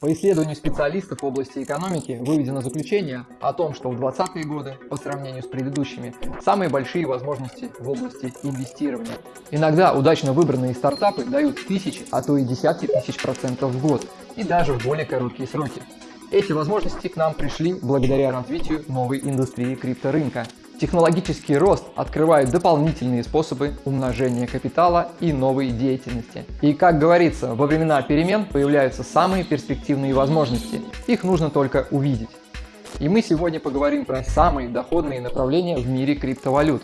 По исследованию специалистов в области экономики выведено заключение о том, что в 20-е годы, по сравнению с предыдущими, самые большие возможности в области инвестирования. Иногда удачно выбранные стартапы дают тысячи, а то и десятки тысяч процентов в год, и даже в более короткие сроки. Эти возможности к нам пришли благодаря развитию новой индустрии крипторынка. Технологический рост открывает дополнительные способы умножения капитала и новой деятельности. И как говорится, во времена перемен появляются самые перспективные возможности. Их нужно только увидеть. И мы сегодня поговорим про самые доходные направления в мире криптовалют.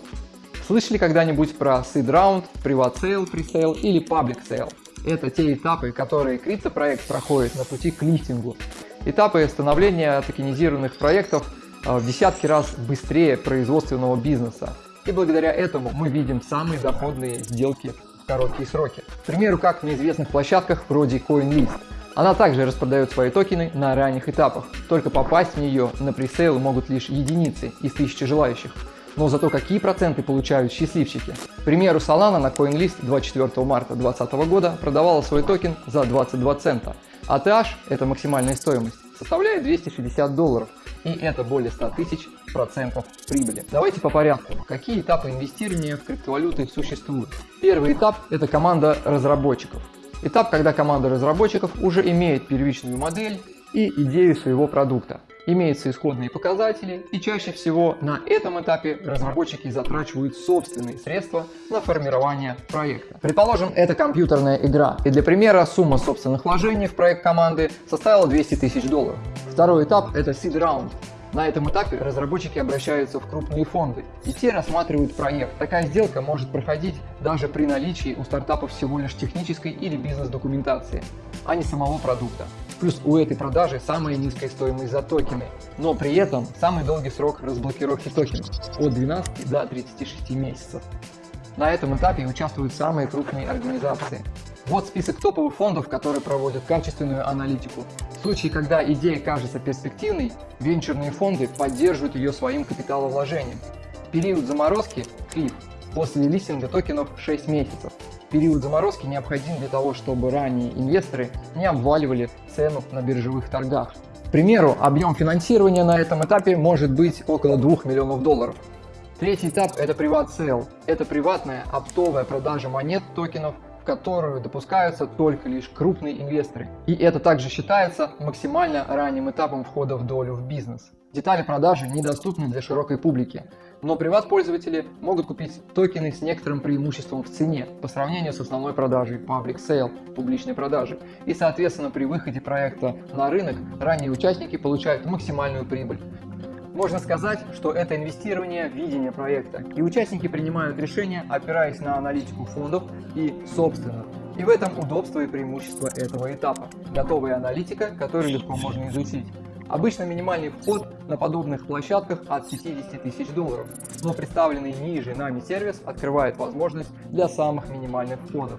Слышали когда-нибудь про seed round, private sale, pre-sale или public sale? Это те этапы, которые криптопроект проходит на пути к листингу. Этапы становления токенизированных проектов в десятки раз быстрее производственного бизнеса. И благодаря этому мы видим самые доходные сделки в короткие сроки. К примеру, как на известных площадках вроде CoinList. Она также распродает свои токены на ранних этапах, только попасть в нее на пресейл могут лишь единицы из тысячи желающих. Но зато какие проценты получают счастливчики. К примеру, Solana на CoinList 24 марта 2020 года продавала свой токен за 22 цента, а TH, это максимальная стоимость, составляет 260 долларов, и это более 100 тысяч процентов прибыли. Давайте по порядку. Какие этапы инвестирования в криптовалюты существуют? Первый этап – это команда разработчиков. Этап, когда команда разработчиков уже имеет первичную модель и идею своего продукта имеются исходные показатели, и чаще всего на этом этапе разработчики затрачивают собственные средства на формирование проекта. Предположим, это компьютерная игра, и для примера сумма собственных вложений в проект команды составила 200 тысяч долларов. Второй этап – это seed round. На этом этапе разработчики обращаются в крупные фонды, и те рассматривают проект. Такая сделка может проходить даже при наличии у стартапа всего лишь технической или бизнес-документации, а не самого продукта. Плюс у этой продажи самая низкая стоимость за токены, но при этом самый долгий срок разблокировки токенов от 12 до 36 месяцев. На этом этапе участвуют самые крупные организации. Вот список топовых фондов, которые проводят качественную аналитику. В случае, когда идея кажется перспективной, венчурные фонды поддерживают ее своим капиталовложением. Период заморозки – клифф. После листинга токенов 6 месяцев. Период заморозки необходим для того, чтобы ранние инвесторы не обваливали цену на биржевых торгах. К примеру, объем финансирования на этом этапе может быть около 2 миллионов долларов. Третий этап – это Private Sale. Это приватная оптовая продажа монет токенов которую допускаются только лишь крупные инвесторы. И это также считается максимально ранним этапом входа в долю в бизнес. Детали продажи недоступны для широкой публики, но приват-пользователи могут купить токены с некоторым преимуществом в цене по сравнению с основной продажей Public Sale, публичной продажи. И соответственно при выходе проекта на рынок ранние участники получают максимальную прибыль. Можно сказать, что это инвестирование в видение проекта, и участники принимают решения, опираясь на аналитику фондов и собственных. И в этом удобство и преимущество этого этапа. Готовая аналитика, которую легко можно изучить. Обычно минимальный вход на подобных площадках от 50 тысяч долларов, но представленный ниже нами сервис открывает возможность для самых минимальных входов.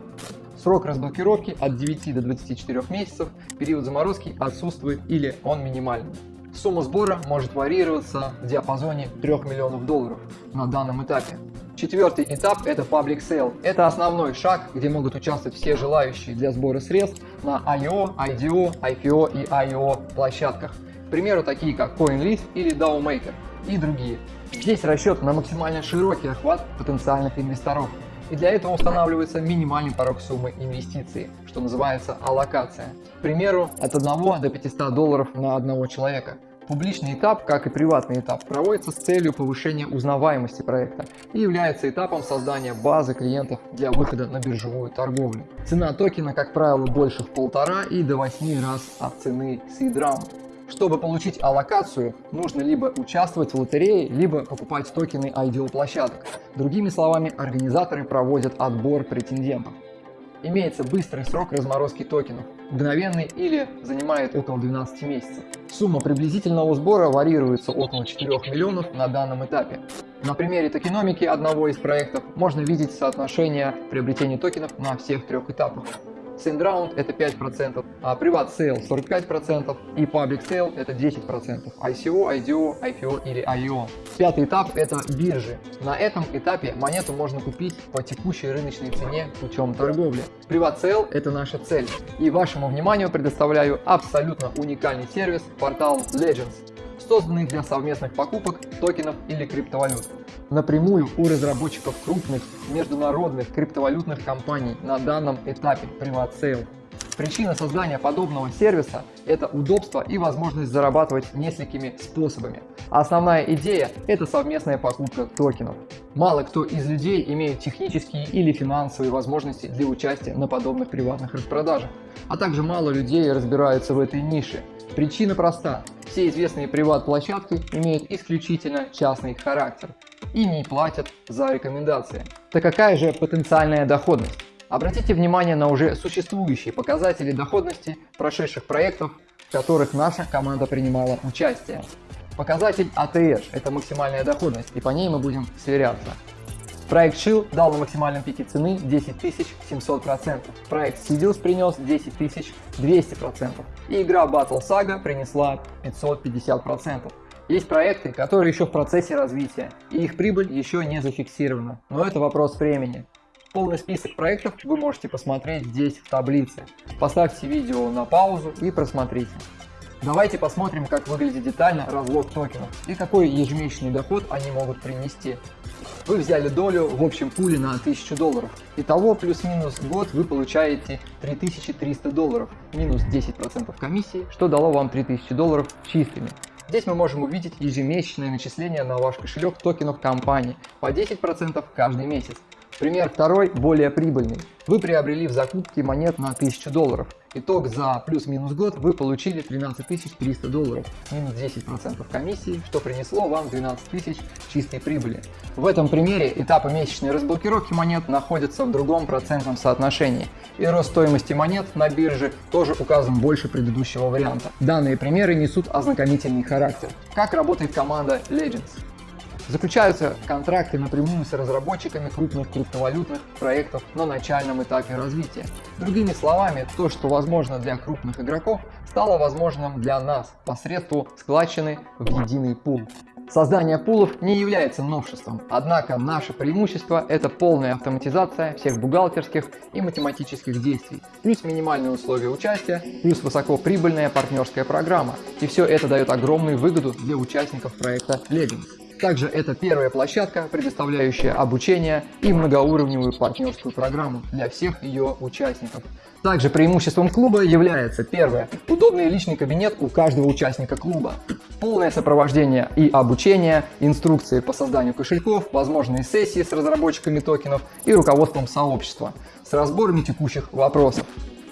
Срок разблокировки от 9 до 24 месяцев, период заморозки отсутствует или он минимальный. Сумма сбора может варьироваться в диапазоне 3 миллионов долларов на данном этапе. Четвертый этап – это Public Sale. Это основной шаг, где могут участвовать все желающие для сбора средств на IO, IDO, IPO и IO площадках. К примеру, такие как CoinList или DAOMaker и другие. Здесь расчет на максимально широкий охват потенциальных инвесторов. И для этого устанавливается минимальный порог суммы инвестиций, что называется аллокация. К примеру, от 1 до 500 долларов на одного человека. Публичный этап, как и приватный этап, проводится с целью повышения узнаваемости проекта и является этапом создания базы клиентов для выхода на биржевую торговлю. Цена токена, как правило, больше в полтора и до 8 раз от цены seed. Чтобы получить аллокацию, нужно либо участвовать в лотерее, либо покупать токены IDO площадок. Другими словами, организаторы проводят отбор претендентов. Имеется быстрый срок разморозки токенов, мгновенный или занимает около 12 месяцев. Сумма приблизительного сбора варьируется около 4 миллионов на данном этапе. На примере токеномики одного из проектов можно видеть соотношение приобретения токенов на всех трех этапах. SendRound это 5%, а Private Sale 45% и Public Sale это 10%, ICO, IDO, IPO или IO. Пятый этап это биржи. На этом этапе монету можно купить по текущей рыночной цене путем торговли. Private Sale это наша цель. И вашему вниманию предоставляю абсолютно уникальный сервис портал Legends созданный для совместных покупок токенов или криптовалют. Напрямую у разработчиков крупных международных криптовалютных компаний на данном этапе Private. Причина создания подобного сервиса – это удобство и возможность зарабатывать несколькими способами. Основная идея – это совместная покупка токенов. Мало кто из людей имеет технические или финансовые возможности для участия на подобных приватных распродажах, а также мало людей разбираются в этой нише. Причина проста все известные приват-площадки имеют исключительно частный характер и не платят за рекомендации. Так какая же потенциальная доходность? Обратите внимание на уже существующие показатели доходности прошедших проектов, в которых наша команда принимала участие. Показатель ATH – это максимальная доходность, и по ней мы будем сверяться. Проект Shield дал на максимальном пике цены 10 700%. Проект Sidious принес 10 200%. И игра Battle Saga принесла 550%. Есть проекты, которые еще в процессе развития, и их прибыль еще не зафиксирована, но это вопрос времени. Полный список проектов вы можете посмотреть здесь в таблице. Поставьте видео на паузу и просмотрите. Давайте посмотрим, как выглядит детально разлог токенов и какой ежемесячный доход они могут принести. Вы взяли долю в общем пуле на 1000 долларов. Итого плюс-минус год вы получаете 3300 долларов, минус 10% комиссии, что дало вам 3000 долларов чистыми. Здесь мы можем увидеть ежемесячное начисление на ваш кошелек токенов компании по 10% каждый месяц. Пример второй, более прибыльный. Вы приобрели в закупке монет на 1000 долларов. Итог за плюс-минус год вы получили 13 300 долларов, минус 10% комиссии, что принесло вам 12 тысяч чистой прибыли. В этом примере этапы месячной разблокировки монет находятся в другом процентном соотношении, и рост стоимости монет на бирже тоже указан больше предыдущего варианта. Данные примеры несут ознакомительный характер. Как работает команда Legends? Заключаются контракты напрямую с разработчиками крупных криптовалютных проектов на начальном этапе развития. Другими словами, то, что возможно для крупных игроков, стало возможным для нас посредством складчины в единый пул. Создание пулов не является новшеством, однако наше преимущество – это полная автоматизация всех бухгалтерских и математических действий, плюс минимальные условия участия, плюс высокоприбыльная партнерская программа. И все это дает огромную выгоду для участников проекта Legends. Также это первая площадка, предоставляющая обучение и многоуровневую партнерскую программу для всех ее участников. Также преимуществом клуба является первое – удобный личный кабинет у каждого участника клуба, полное сопровождение и обучение, инструкции по созданию кошельков, возможные сессии с разработчиками токенов и руководством сообщества с разборами текущих вопросов.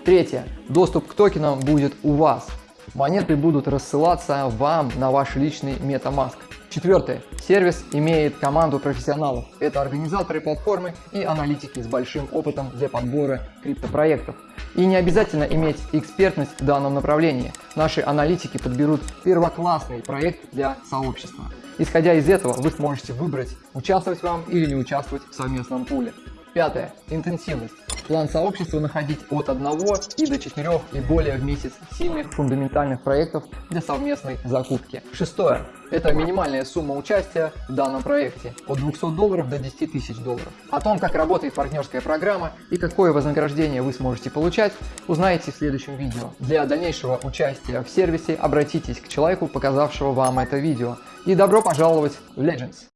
Третье – доступ к токенам будет у вас. Монеты будут рассылаться вам на ваш личный MetaMask. Четвертое. Сервис имеет команду профессионалов. Это организаторы платформы и аналитики с большим опытом для подбора криптопроектов. И не обязательно иметь экспертность в данном направлении. Наши аналитики подберут первоклассный проект для сообщества. Исходя из этого, вы сможете выбрать, участвовать вам или не участвовать в совместном пуле. Пятое. Интенсивность. План сообщества находить от 1 и до 4 и более в месяц сильных фундаментальных проектов для совместной закупки. Шестое. Это минимальная сумма участия в данном проекте от 200 долларов до 10 тысяч долларов. О том, как работает партнерская программа и какое вознаграждение вы сможете получать, узнаете в следующем видео. Для дальнейшего участия в сервисе обратитесь к человеку, показавшего вам это видео. И добро пожаловать в Legends!